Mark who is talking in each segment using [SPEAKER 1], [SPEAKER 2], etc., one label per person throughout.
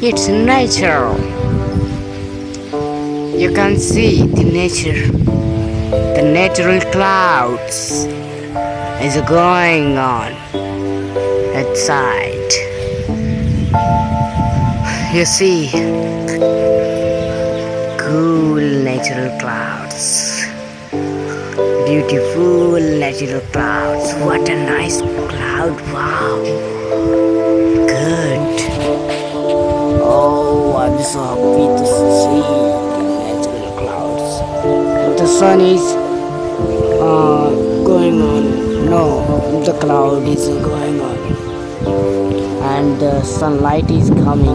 [SPEAKER 1] It's natural. You can see the nature, the natural clouds is going on outside. You see, cool natural clouds, beautiful natural clouds. What a nice cloud! Wow, good. Oh, I'm so happy to see natural clouds. The sun is uh, going on. No, the cloud is going. And the sunlight is coming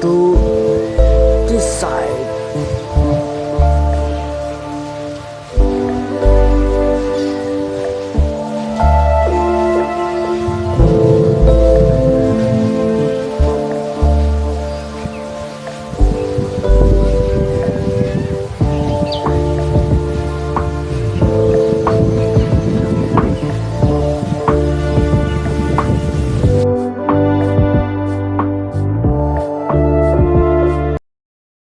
[SPEAKER 1] to this side.